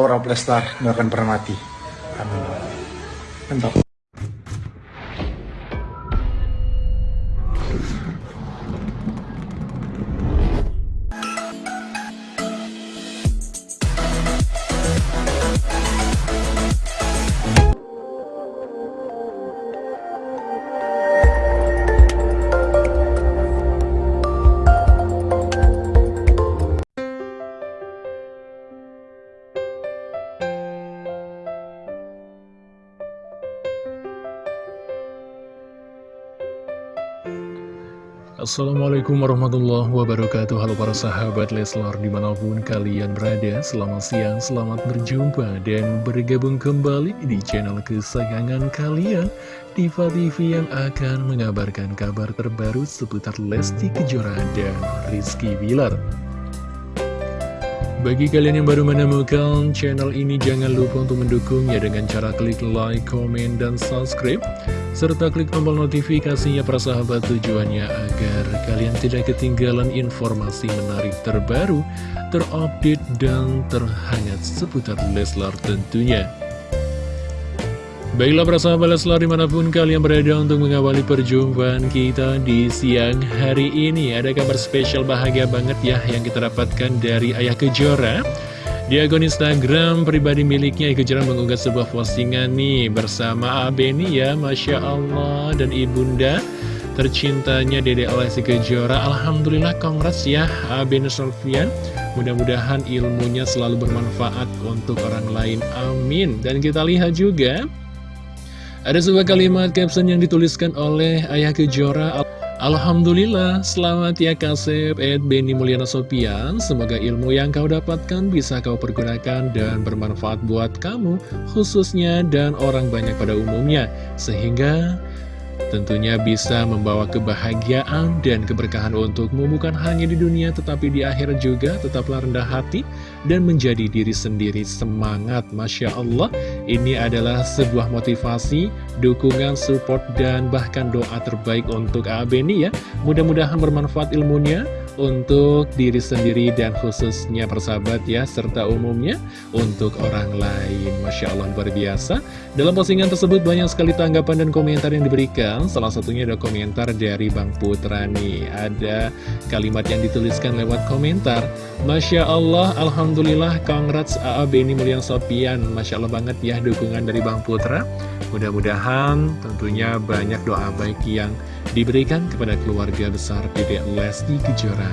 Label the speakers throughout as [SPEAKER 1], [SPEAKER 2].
[SPEAKER 1] Aura Lestar nggak akan pernah mati. Amin. Mantap.
[SPEAKER 2] Assalamualaikum warahmatullahi wabarakatuh. Halo para sahabat Leslar di mana pun kalian berada Selamat siang, selamat berjumpa dan bergabung kembali di channel kesayangan kalian Diva TV yang akan mengabarkan kabar terbaru seputar Lesti Kejora dan Rizky Bilar bagi kalian yang baru menemukan channel ini, jangan lupa untuk mendukungnya dengan cara klik like, comment, dan subscribe. Serta klik tombol notifikasinya para sahabat tujuannya agar kalian tidak ketinggalan informasi menarik terbaru, terupdate, dan terhangat seputar Leslar tentunya. Baiklah para sahabat Leslar di mana pun kalian berada untuk mengawali perjumpaan kita di siang hari ini. Ada kabar spesial bahagia banget ya yang kita dapatkan dari Ayah Kejora. Di akun Instagram pribadi miliknya Ayah Kejora mengunggah sebuah postingan nih bersama Abeni ya Masya Allah. Dan Ibunda tercintanya Dede Lesti Kejora. Alhamdulillah kongres ya Abeni Sofian Mudah-mudahan ilmunya selalu bermanfaat untuk orang lain. Amin. Dan kita lihat juga ada sebuah kalimat caption yang dituliskan oleh Ayah Kejora. Alhamdulillah, selamat ya Kasep Ed Benny Mulyana Sopian. Semoga ilmu yang kau dapatkan bisa kau pergunakan dan bermanfaat buat kamu Khususnya dan orang banyak pada umumnya. Sehingga Tentunya bisa membawa kebahagiaan dan keberkahan untukmu bukan hanya di dunia tetapi di akhir juga. Tetaplah rendah hati dan menjadi diri sendiri. Semangat Masya Allah. Ini adalah sebuah motivasi, dukungan, support dan bahkan doa terbaik untuk Abeni ya. Mudah-mudahan bermanfaat ilmunya untuk diri sendiri dan khususnya persahabat ya serta umumnya untuk orang lain. Masya Allah luar biasa. Dalam postingan tersebut banyak sekali tanggapan dan komentar yang diberikan. Salah satunya ada komentar dari Bang Putra nih. Ada kalimat yang dituliskan lewat komentar. Masya Allah Alhamdulillah Congrats AA Beni Mulyang Sopian. Masya Allah banget ya dukungan dari Bang Putra. Mudah-mudahan tentunya banyak doa baik yang diberikan kepada keluarga besar Dedek Lesti Kejora.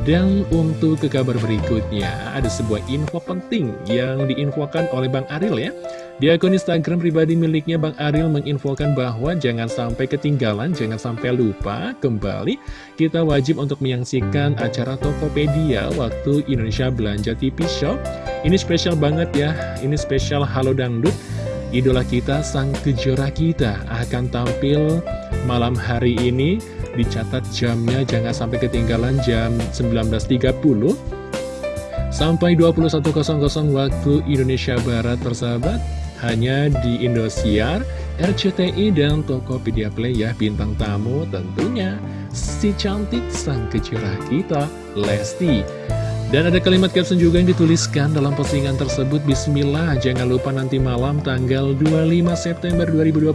[SPEAKER 2] Dan untuk ke kabar berikutnya, ada sebuah info penting yang diinfokan oleh Bang Aril ya. Di akun Instagram pribadi miliknya Bang Aril menginfokan bahwa jangan sampai ketinggalan, jangan sampai lupa kembali kita wajib untuk menyaksikan acara Tokopedia waktu Indonesia Belanja TV Shop. Ini spesial banget ya, ini spesial Halo Dangdut idola kita, sang kejora kita akan tampil malam hari ini. Dicatat jamnya jangan sampai ketinggalan jam 19.30 sampai 21.00 waktu Indonesia Barat persahabat. Hanya di Indosiar, RCTI, dan Tokopedia Play ya bintang tamu tentunya si cantik sang kejora kita, Lesti. Dan ada kalimat caption juga yang dituliskan dalam postingan tersebut Bismillah, jangan lupa nanti malam tanggal 25 September 2021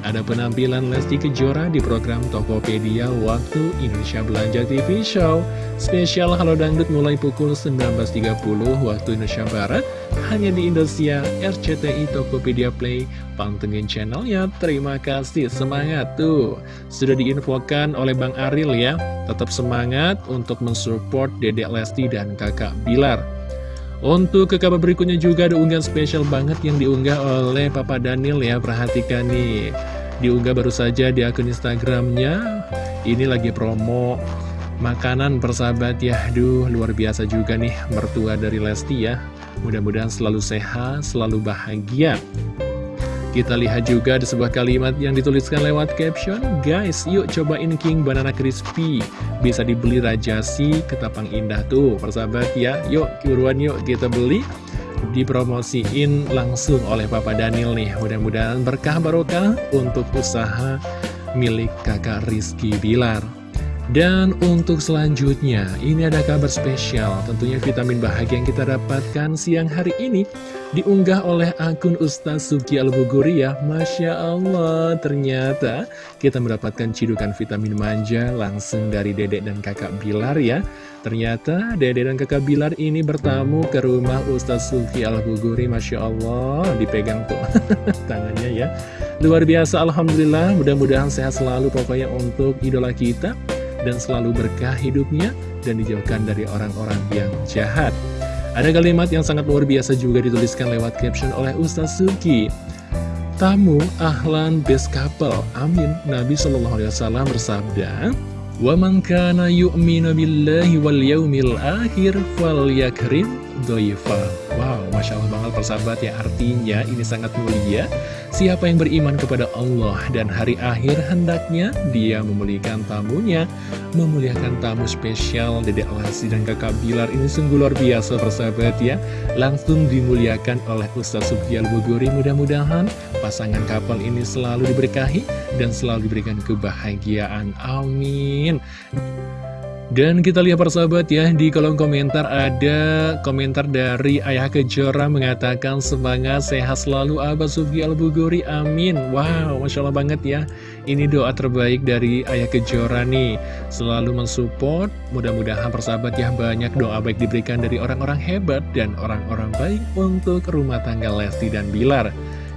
[SPEAKER 2] Ada penampilan Lesti Kejora di program Tokopedia Waktu Indonesia Belanja TV Show. Spesial Halo Dangdut mulai pukul 19.30 waktu Indonesia Barat Hanya di Indonesia RCTI Tokopedia Play Pantengin channelnya, terima kasih, semangat tuh. Sudah diinfokan oleh Bang Aril ya. Tetap semangat untuk mensupport Dedek Lesti dan kakak Bilar. Untuk ke kabar berikutnya juga ada unggahan spesial banget yang diunggah oleh Papa Daniel ya. Perhatikan nih. Diunggah baru saja di akun Instagramnya. Ini lagi promo makanan persahabat ya. Aduh luar biasa juga nih mertua dari Lesti ya Mudah-mudahan selalu sehat, selalu bahagia. Kita lihat juga ada sebuah kalimat yang dituliskan lewat caption. Guys, yuk cobain King Banana Crispy. Bisa dibeli Rajasi, Ketapang Indah tuh. Persahabat ya, yuk buruan yuk kita beli. Dipromosiin langsung oleh Papa Daniel nih. Mudah-mudahan berkah barokah untuk usaha milik kakak Rizky Bilar Dan untuk selanjutnya, ini ada kabar spesial, tentunya vitamin bahagia yang kita dapatkan siang hari ini diunggah oleh akun Ustaz Suki Al-Buguri ya. Masya Allah, ternyata kita mendapatkan cidukan vitamin manja langsung dari dedek dan kakak Bilar ya. Ternyata dedek dan kakak Bilar ini bertamu ke rumah Ustaz Suki Al-Buguri, Masya Allah, dipegang tuh tangannya ya. Luar biasa, Alhamdulillah, mudah-mudahan sehat selalu pokoknya untuk idola kita dan selalu berkah hidupnya dan dijauhkan dari orang-orang yang jahat. Ada kalimat yang sangat luar biasa juga dituliskan lewat caption oleh Ustaz Suki. Tamu ahlan best couple. Amin. Nabi Shallallahu Alaihi Wasallam bersabda, "Wa man kana yu'minu billahi wal yaumil akhir falyakrim doifa." Wow, masya Allah banget persahabat ya. Artinya ini sangat mulia Siapa yang beriman kepada Allah dan hari akhir hendaknya dia memuliakan tamunya, memuliakan tamu spesial Dedek Lasi dan kakak Bilar ini sungguh luar biasa persahabat ya. Langsung dimuliakan oleh Ustaz Subhial Bogori mudah-mudahan pasangan kapal ini selalu diberkahi dan selalu diberikan kebahagiaan. Amin. Dan kita lihat persahabat ya, di kolom komentar ada komentar dari Ayah Kejora mengatakan semangat sehat selalu Abah Sufi Al-Buguri, amin. Wow, Masya Allah banget ya. Ini doa terbaik dari Ayah Kejora nih, selalu mensupport. Mudah-mudahan persahabat ya, banyak doa baik diberikan dari orang-orang hebat dan orang-orang baik untuk rumah tangga Lesti dan Bilar.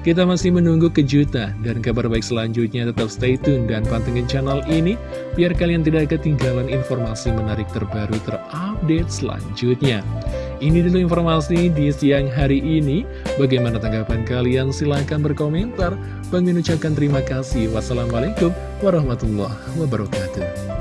[SPEAKER 2] Kita masih menunggu kejutan dan kabar baik selanjutnya tetap stay tune dan pantengin channel ini biar kalian tidak ketinggalan informasi menarik terbaru terupdate selanjutnya. Ini dulu informasi di siang hari ini. Bagaimana tanggapan kalian? Silahkan berkomentar. Bang ucapkan terima kasih. Wassalamualaikum warahmatullahi wabarakatuh.